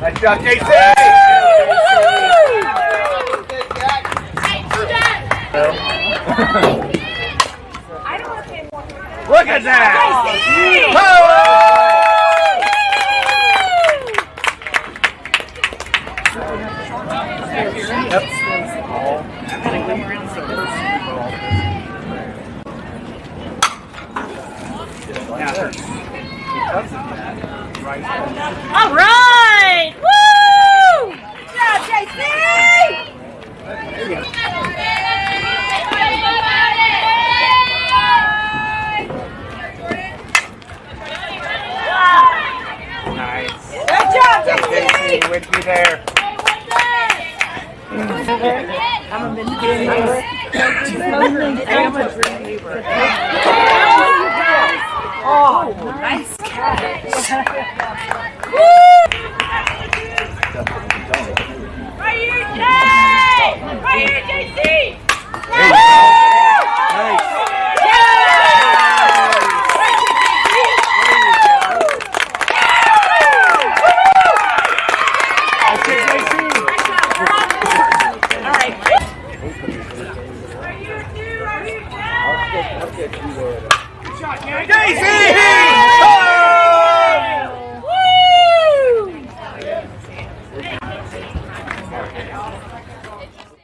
Nice job, JC! Look at that! All right! Woo! Good job, JC! Nice. Good job, JC! JC with you there. Oh, nice catch. Right here, Jay! Right here, JC! Nice. Okay, JC. All right. JC!